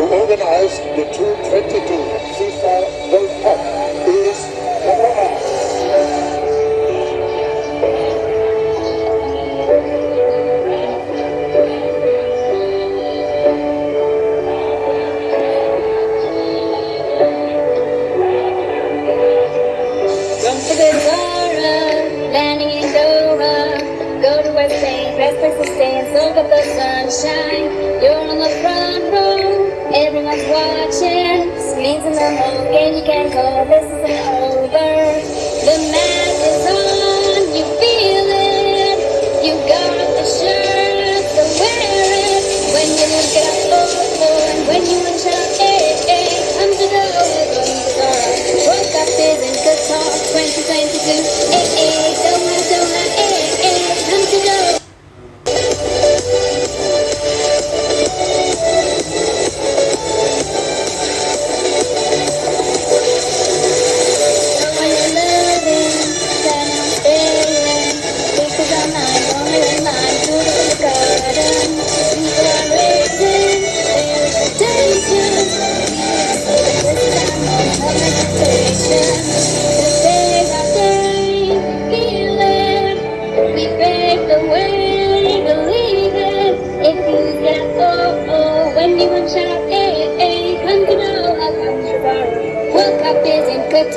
who organized the 222 FIFA World Cup. everyone's watching. Screens in the home, and you can go this is over. The man.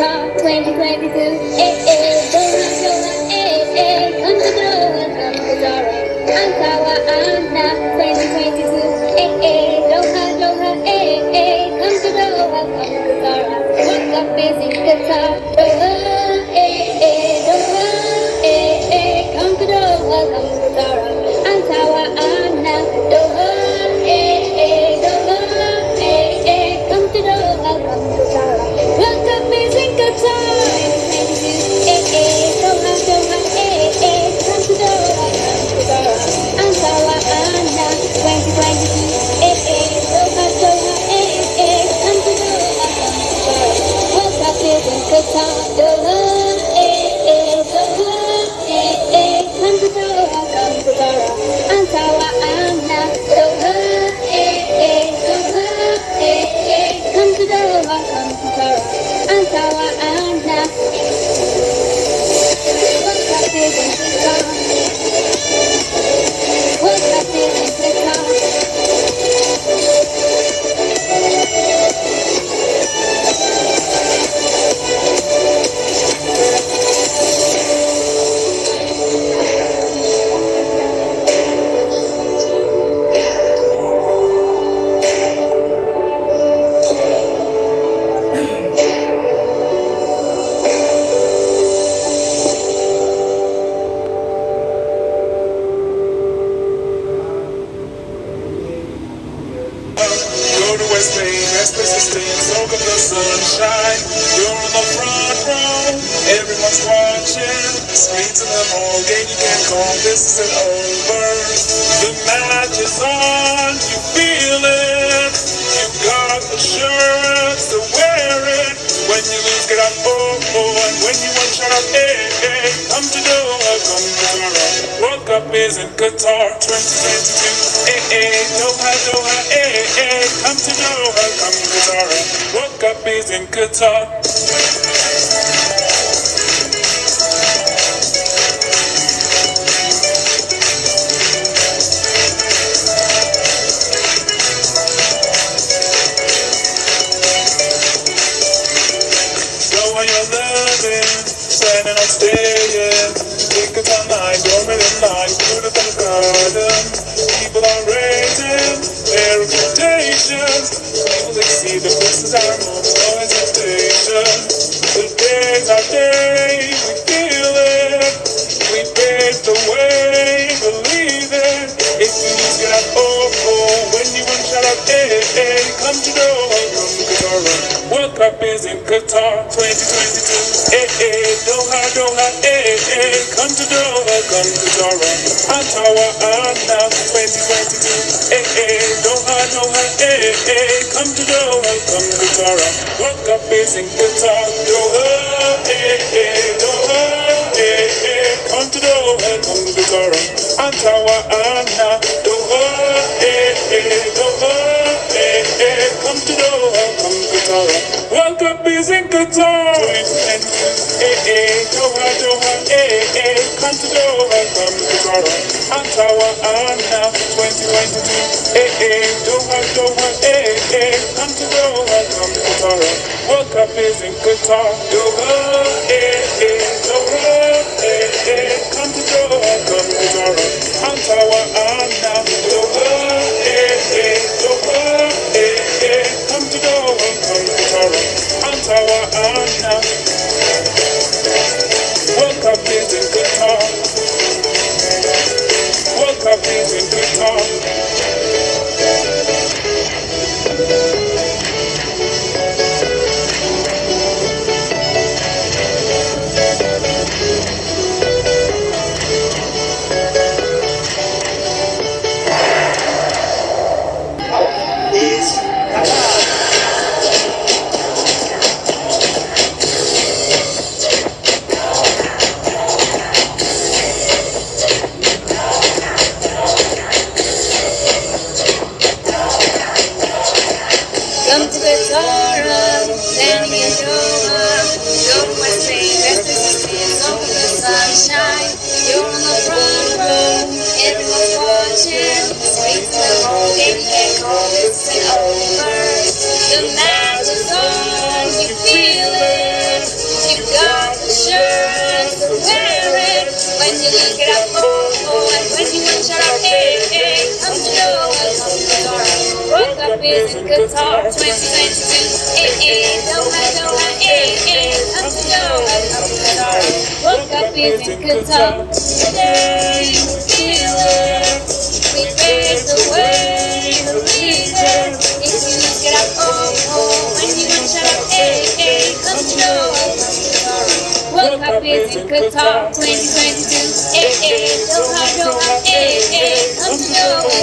song 2022. Eh. eh. go to West Main, West Main soak up the sunshine. You're on the front row, everyone's watching. Speed to them all, game you can't call, this isn't over. The match is on. trumpets and guitar. 2022, Hey eh, eh, hey, Doha, Doha, hey hey. come to Doha, come to Zara. World Cup is in Qatar. standing on stage, yeah. Think of my Hopefully see the faces are World Cup is in Qatar 2022. Hey, eh, eh, hey, Doha, Doha, hey, hey, come to Doha, come to Doha. Ottawa, Anna 2022. Hey, hey, Doha, Doha, hey, hey, come to Doha, come to Doha. World Cup is in Qatar, Doha, hey, hey, Doha, hey, hey, come to Doha, come to Doha. Ottawa, Anna, Doha, hey, hey, Doha. isn't good time. Hey, hey, Doha, Doha, hey, hey, come to Doha, come to Doha. I'm Tawa Anna, 2022. Hey, hey, Doha, Doha, hey, hey, come to Doha, come to Doha. World Cup is in Qatar. Doha, hey, hey, Doha, hey, hey, come to Doha, come to Doha. I'm Tawa Anna. Is in Qatar 2022. Doha, Doha. Come to Doha, come to Qatar. World Cup is in Qatar. Today, feel it. We. If you up, oh, oh. When you want up. Come to. World Cup is in Qatar 2022. Eh, eh, Doha, Doha, eh, eh. Come to Doha,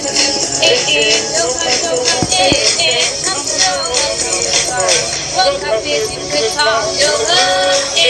2022. Eh, eh, Doha, Doha, eh, eh.